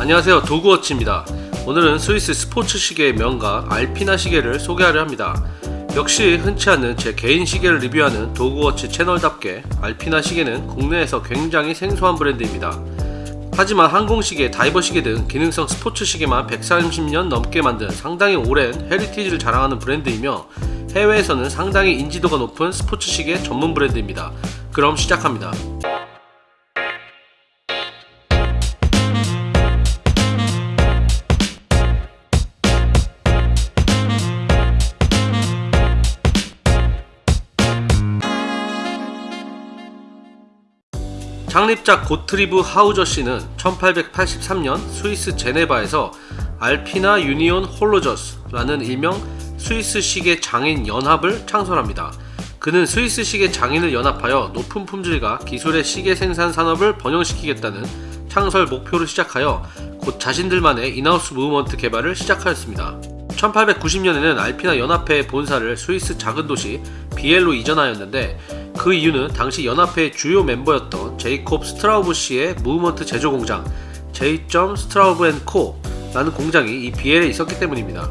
안녕하세요. 도구워치입니다. 오늘은 스위스 스포츠 시계의 명가 알피나 시계를 소개하려 합니다. 역시 흔치 않는 제 개인 시계를 리뷰하는 도구워치 채널답게 알피나 시계는 국내에서 굉장히 생소한 브랜드입니다. 하지만 항공시계, 다이버시계 등 기능성 스포츠 시계만 130년 넘게 만든 상당히 오랜 heritage를 자랑하는 브랜드이며 해외에서는 상당히 인지도가 높은 스포츠 시계 전문 브랜드입니다. 그럼 시작합니다 창립자 고트리브 하우저 씨는 1883년 스위스 제네바에서 알피나 유니온 홀로저스라는 일명 스위스 시계 장인 연합을 창설합니다. 그는 스위스 시계 장인을 연합하여 높은 품질과 기술의 시계 생산 산업을 번영시키겠다는 창설 목표를 시작하여 곧 자신들만의 in-house movement 개발을 시작하였습니다. 1890년에는 알피나 연합회의 본사를 스위스 작은 도시 비엘로 이전하였는데 그 이유는 당시 연합회의 주요 멤버였던 제이콥 스트라우브 씨의 movement 제조 공장 J. 스트라우브 코 라는 공장이 이 비엘에 있었기 때문입니다.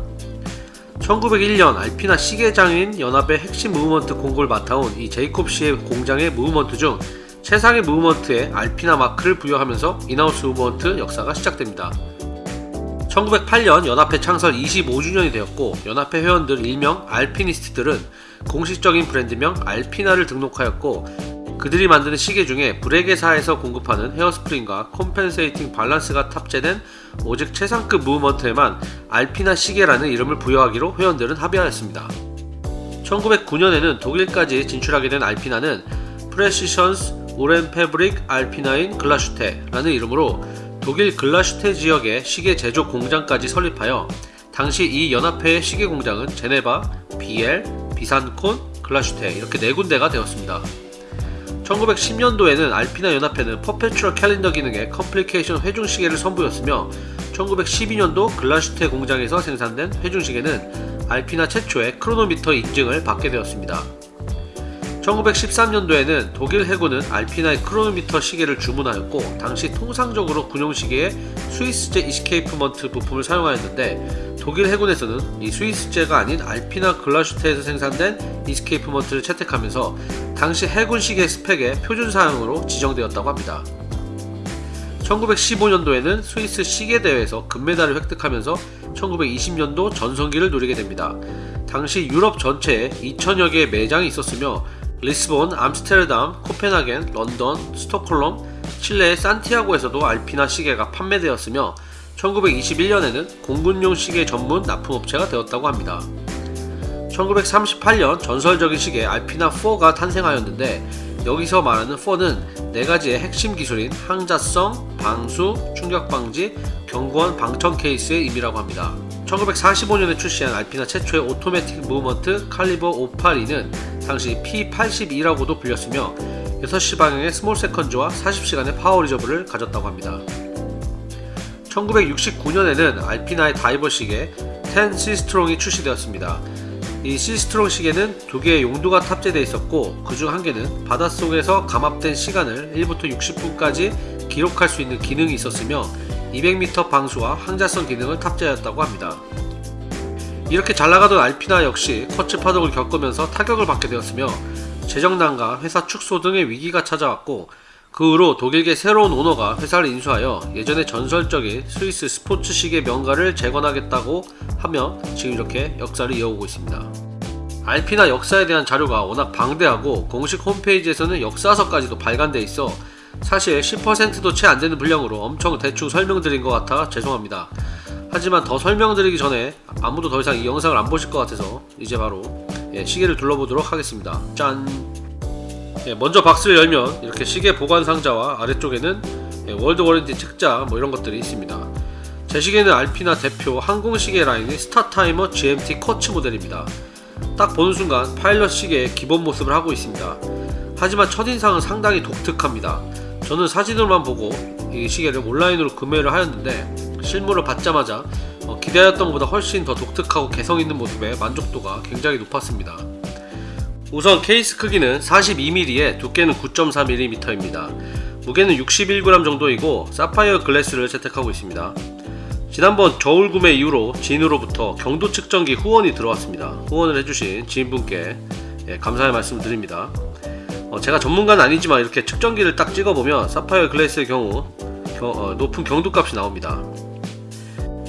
1901년 알피나 시계장인 연합의 핵심 movement 공급을 맡아온 이 제이콥 씨의 공장의 movement 중 최상의 movement에 알피나 마크를 부여하면서 in-house movement 역사가 시작됩니다. 1908년 연합회 창설 25주년이 되었고 연합회 회원들 일명 알피니스트들은 공식적인 브랜드명 알피나를 등록하였고 그들이 만드는 시계 중에 브레게사에서 공급하는 hairspring과 compensating balance가 탑재된 오직 최상급 movement에만 알피나 시계라는 이름을 부여하기로 회원들은 합의하였습니다. 1909년에는 독일까지 진출하게 된 알피나는 Präzisions Uhren Fabrik Alpina in Glashütte라는 이름으로 독일 글라슈테 지역에 시계 제조 공장까지 설립하여 당시 이 연합회의 시계 공장은 제네바, 비엘, 비산콘, 글라슈테 이렇게 네 군데가 되었습니다. 1910년도에는 알피나 연합회는 perpetual calendar 기능의 complication 회중시계를 선보였으며 1912년도 글라슈테 공장에서 생산된 회중시계는 알피나 최초의 크로노미터 인증을 받게 되었습니다. 1913년도에는 독일 해군은 알피나의 크로노미터 시계를 주문하였고 당시 통상적으로 군용시계에 스위스제 escapement 부품을 사용하였는데 독일 해군에서는 이 스위스제가 아닌 알피나 글라슈테에서 생산된 escapement를 채택하면서 당시 해군 시계 스펙의 표준 사양으로 지정되었다고 합니다. 1915년도에는 스위스 시계대회에서 금메달을 획득하면서 1920년도 전성기를 누리게 됩니다. 당시 유럽 전체에 2천여 개의 매장이 있었으며 리스본, 암스테르담, 코펜하겐, 런던, 스톡홀름, 칠레의 산티아고에서도 알피나 시계가 판매되었으며 1921년에는 공군용 시계 전문 납품업체가 되었다고 합니다. 1938년 전설적인 시계 알피나 4가 탄생하였는데 여기서 말하는 4는 네가지의 핵심 기술인 항자성, 방수, 충격방지, 견고한 방청 케이스의 의미라고 합니다. 1945년에 출시한 알피나 최초의 오토매틱 무브먼트 칼리버 582는 당시 P82라고도 불렸으며 6시 방향의 small seconds와 40시간의 power reserve를 가졌다고 합니다. 1969년에는 알피나의 다이버 시계 10 시스트롱이 출시되었습니다. 이 시스트롱 시계는 두 개의 용도가 탑재되어 있었고 그 중 한 개는 바닷속에서 감압된 시간을 1부터 60분까지 기록할 수 있는 기능이 있었으며 200m 방수와 항자성 기능을 탑재하였다고 합니다. 이렇게 잘나가던 알피나 역시 커츠 파동을 겪으면서 타격을 받게 되었으며 재정난과 회사 축소 등의 위기가 찾아왔고 그 후로 독일계 새로운 오너가 회사를 인수하여 예전의 전설적인 스위스 스포츠 시계 명가를 재건하겠다고 하며 지금 이렇게 역사를 이어오고 있습니다. 알피나 역사에 대한 자료가 워낙 방대하고 공식 홈페이지에서는 역사서까지도 발간되어 있어 사실 10%도 채 안되는 분량으로 엄청 대충 설명드린 것 같아 죄송합니다. 하지만 더 설명드리기 전에 아무도 더 이상 이 영상을 안 보실 것 같아서 이제 바로 예, 시계를 둘러보도록 하겠습니다. 짠! 예, 먼저 박스를 열면 이렇게 시계 보관 상자와 아래쪽에는 예, world warranty 책자 뭐 이런 것들이 있습니다. 제 시계는 알피나 대표 항공시계 라인의 스타타이머 GMT 커츠 모델입니다. 딱 보는 순간 파일럿 시계의 기본 모습을 하고 있습니다. 하지만 첫인상은 상당히 독특합니다. 저는 사진으로만 보고 이 시계를 온라인으로 구매를 하였는데 실물을 받자마자 어, 기대하였던 것보다 훨씬 더 독특하고 개성있는 모습에 만족도가 굉장히 높았습니다. 우선 케이스 크기는 42mm에 두께는 9.4mm입니다. 무게는 61g 정도이고 사파이어 글래스를 채택하고 있습니다. 지난번 저울 구매 이후로 지인으로부터 경도 측정기 후원이 들어왔습니다. 후원을 해주신 지인분께 예, 감사의 말씀 드립니다. 어, 제가 전문가는 아니지만 이렇게 측정기를 딱 찍어보면 sapphire glass의 경우 겨- 어, 높은 경도값이 나옵니다.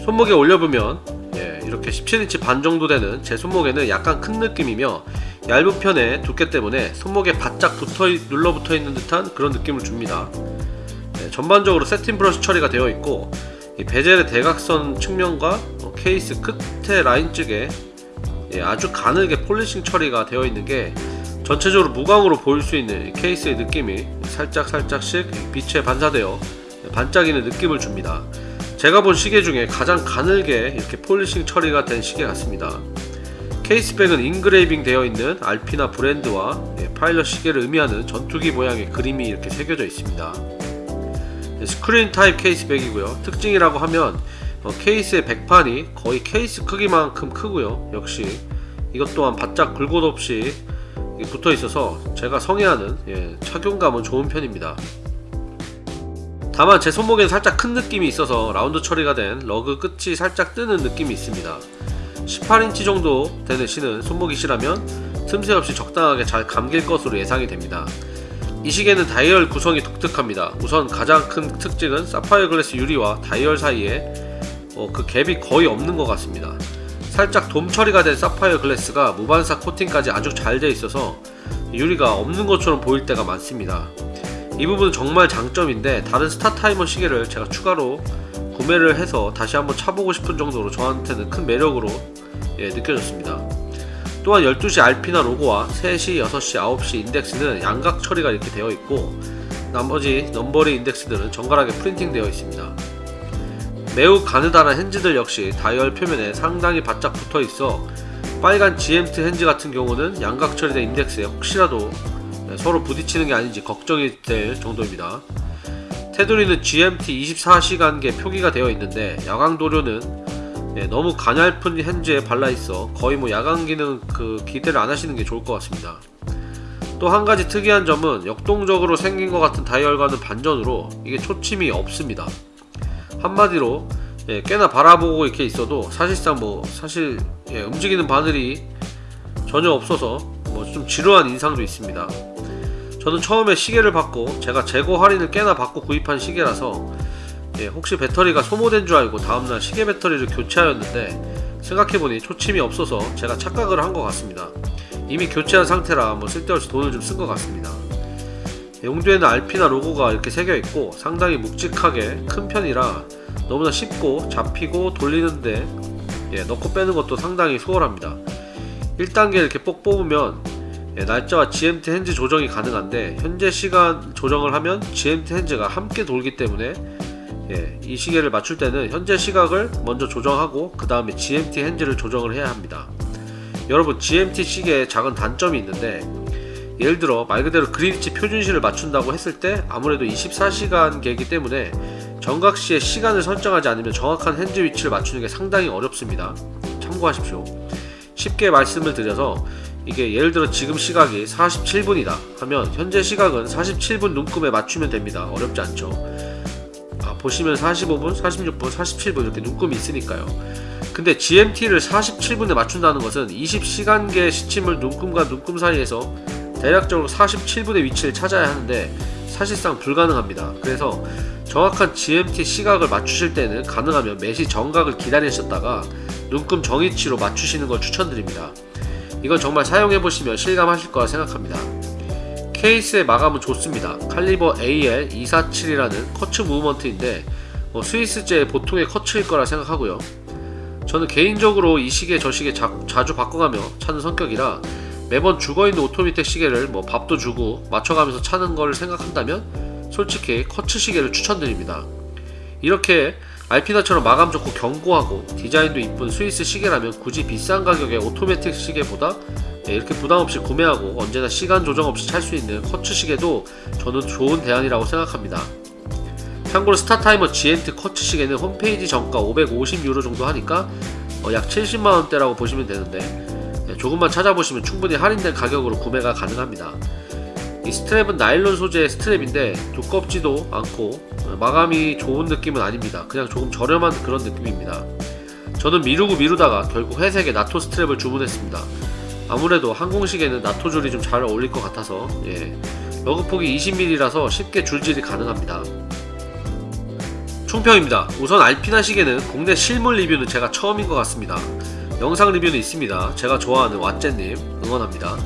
손목에 올려보면 예, 이렇게 17인치 반 정도 되는 제 손목에는 약간 큰 느낌이며 얇은 편의 두께 때문에 손목에 바짝 붙어 눌러붙어 있는 듯한 그런 느낌을 줍니다. 예, 전반적으로 satin brush 처리가 되어 있고 이 bezel의 대각선 측면과 어, 케이스 끝에 라인 쪽에 예, 아주 가늘게 polishing 처리가 되어 있는 게 전체적으로 무광으로 보일 수 있는 이 케이스의 느낌이 살짝 살짝씩 빛에 반사되어 반짝이는 느낌을 줍니다. 제가 본 시계 중에 가장 가늘게 이렇게 polishing 처리가 된 시계 같습니다. case back은 engraving 되어 있는 알피나 브랜드와 예, 파일럿 시계를 의미하는 전투기 모양의 그림이 이렇게 새겨져 있습니다. 예, screw type case back이고요. 특징이라고 하면 어, 케이스의 백판이 거의 케이스 크기만큼 크고요. 역시 이것 또한 바짝 굴곡 없이 붙어 있어서 제가 선호하는 예, 착용감은 좋은 편입니다. 다만 제 손목에는 살짝 큰 느낌이 있어서 라운드 처리가 된 lug 끝이 살짝 뜨는 느낌이 있습니다. 18인치 정도 되는 신은 손목이시라면 틈새 없이 적당하게 잘 감길 것으로 예상이 됩니다. 이 시계는 다이얼 구성이 독특합니다. 우선 가장 큰 특징은 사파이어 glass 유리와 다이얼 사이에 어, 그 갭이 거의 없는 것 같습니다. 살짝 돔 처리가 된 사파이어 glass가 무반사 코팅까지 아주 잘 되어 있어서 유리가 없는 것처럼 보일 때가 많습니다. 이 부분은 정말 장점인데 다른 스타 타이머 시계를 제가 추가로 구매를 해서 다시 한번 차보고 싶은 정도로 저한테는 큰 매력으로 예, 느껴졌습니다. 또한 12시 알피나 로고와 3시, 6시, 9시 인덱스는 양각 처리가 이렇게 되어 있고 나머지 넘버링 인덱스들은 정갈하게 프린팅 되어 있습니다. 매우 가느다란 핸즈들 역시 다이얼 표면에 상당히 바짝 붙어 있어 빨간 GMT 핸즈 같은 경우는 양각 처리된 인덱스에 혹시라도 네, 서로 부딪히는 게 아닌지 걱정이 될 정도입니다. 테두리는 GMT 24시간계 표기가 되어 있는데 야광 도료는 예, 너무 가냘픈 핸즈에 발라 있어 거의 뭐 야광 기능 그 기대를 안 하시는 게 좋을 것 같습니다. 또 한 가지 특이한 점은 역동적으로 생긴 것 같은 다이얼과는 반전으로 이게 초침이 없습니다. 한마디로 예, 꽤나 바라보고 이렇게 있어도 사실상 뭐 사실 예, 움직이는 바늘이 전혀 없어서 뭐 좀 지루한 인상도 있습니다. 저는 처음에 시계를 받고 제가 재고 할인을 꽤나 받고 구입한 시계라서 예, 혹시 배터리가 소모된 줄 알고 다음날 시계 배터리를 교체하였는데 생각해보니 초침이 없어서 제가 착각을 한 것 같습니다. 이미 교체한 상태라 뭐 쓸데없이 돈을 좀 쓴 것 같습니다. 용두에는 알피나 로고가 이렇게 새겨 있고 상당히 묵직하게 큰 편이라 너무나 쉽고 잡히고 돌리는데 예, 넣고 빼는 것도 상당히 수월합니다. 1단계 이렇게 뽁 뽑으면 예, 날짜와 GMT 핸즈 조정이 가능한데 현재 시간 조정을 하면 GMT 핸즈가 함께 돌기 때문에 예, 이 시계를 맞출 때는 현재 시각을 먼저 조정하고 그 다음에 GMT 핸즈를 조정을 해야 합니다. 여러분 GMT 시계에 작은 단점이 있는데 예를 들어 말 그대로 그린위치 표준시를 맞춘다고 했을 때 아무래도 24시간 계기 때문에 정각시에 시간을 설정하지 않으면 정확한 핸즈 위치를 맞추는 게 상당히 어렵습니다. 참고하십시오. 쉽게 말씀을 드려서 이게 예를 들어 지금 시각이 47분이다 하면 현재 시각은 47분 눈금에 맞추면 됩니다. 어렵지 않죠. 아, 보시면 45분, 46분, 47분 이렇게 눈금이 있으니까요. 근데 GMT를 47분에 맞춘다는 것은 20시간계 시침을 눈금과 눈금 사이에서 대략적으로 47분의 위치를 찾아야 하는데 사실상 불가능합니다. 그래서 정확한 GMT 시각을 맞추실 때는 가능하면 매시 정각을 기다리셨다가 눈금 정위치로 맞추시는 걸 추천드립니다. 이건 정말 사용해보시면 실감하실 거라 생각합니다. 케이스의 마감은 좋습니다. 칼리버 AL247이라는 커츠 무브먼트인데 뭐 스위스제 보통의 커츠일 거라 생각하고요. 저는 개인적으로 이 시계 저 시계 자, 자주 바꿔가며 차는 성격이라 매번 죽어있는 오토매틱 시계를 뭐 밥도 주고 맞춰가면서 차는 걸 생각한다면 솔직히 quartz 시계를 추천드립니다. 이렇게 알피나처럼 마감 좋고 견고하고 디자인도 이쁜 스위스 시계라면 굳이 비싼 가격의 오토매틱 시계보다 네, 이렇게 부담없이 구매하고 언제나 시간 조정 없이 찰 수 있는 quartz 시계도 저는 좋은 대안이라고 생각합니다. 참고로 스타타이머 GMT quartz 시계는 홈페이지 정가 550유로 정도 하니까 어, 약 70만원대라고 보시면 되는데 네, 조금만 찾아보시면 충분히 할인된 가격으로 구매가 가능합니다. 이 스트랩은 나일론 소재의 스트랩인데 두껍지도 않고 마감이 좋은 느낌은 아닙니다. 그냥 조금 저렴한 그런 느낌입니다. 저는 미루고 미루다가 결국 회색의 나토 스트랩을 주문했습니다. 아무래도 항공시계에는 나토 줄이 좀 잘 어울릴 것 같아서 예. lug폭이 20mm라서 쉽게 줄질이 가능합니다. 총평입니다. 우선 알피나 시계는 국내 실물 리뷰는 제가 처음인 것 같습니다. 영상 리뷰는 있습니다. 제가 좋아하는 왓제님 응원합니다.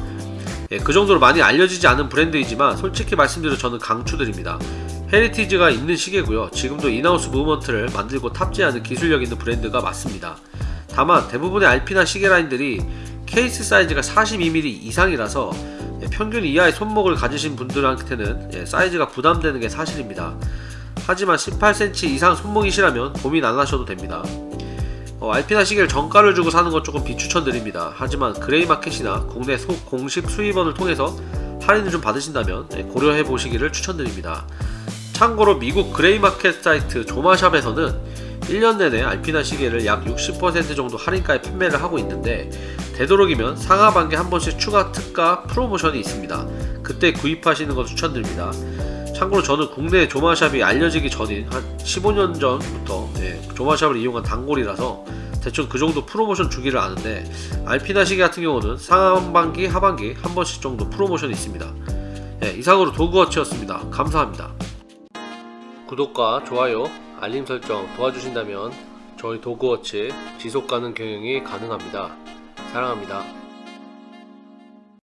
예, 그 정도로 많이 알려지지 않은 브랜드이지만 솔직히 말씀드려 저는 강추드립니다. heritage가 있는 시계고요. 지금도 in-house movement를 만들고 탑재하는 기술력 있는 브랜드가 맞습니다. 다만 대부분의 알피나 시계 라인들이 케이스 사이즈가 42mm 이상이라서 예, 평균 이하의 손목을 가지신 분들한테는 예, 사이즈가 부담되는 게 사실입니다. 하지만 18cm 이상 손목이시라면 고민 안 하셔도 됩니다. 어, 알피나 시계를 정가를 주고 사는 건 조금 비추천드립니다. 하지만 gray market이나 국내 소, 공식 수입원을 통해서 할인을 좀 받으신다면 예, 고려해 보시기를 추천드립니다. 참고로 미국 gray market 사이트 조마샵에서는 1년 내내 알피나 시계를 약 60% 정도 할인가에 판매를 하고 있는데 되도록이면 상하반기 한 번씩 추가 특가 프로모션이 있습니다. 그때 구입하시는 걸 추천드립니다. 참고로 저는 국내 조마샵이 알려지기 전인 한 15년 전부터 예, 조마샵을 이용한 단골이라서 대충 그 정도 프로모션 주기를 아는데 알피나 시계 같은 경우는 상반기 하반기 한 번씩 정도 프로모션이 있습니다. 예, 이상으로 도그워치였습니다. 감사합니다. 구독과 좋아요, 알림 설정 도와주신다면 저희 도그워치 지속가능 경영이 가능합니다. 사랑합니다.